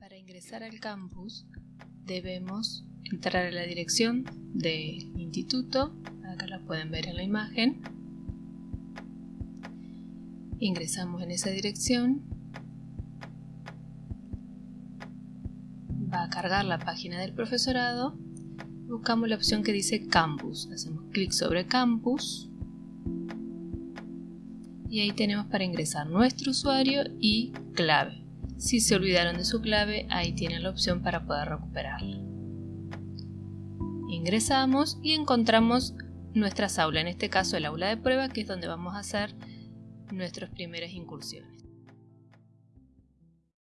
Para ingresar al campus debemos entrar a la dirección del instituto, acá la pueden ver en la imagen. Ingresamos en esa dirección. Va a cargar la página del profesorado. Buscamos la opción que dice Campus. Hacemos clic sobre Campus. Y ahí tenemos para ingresar nuestro usuario y clave. Si se olvidaron de su clave, ahí tienen la opción para poder recuperarla. Ingresamos y encontramos nuestra aula, en este caso el aula de prueba, que es donde vamos a hacer nuestras primeras incursiones.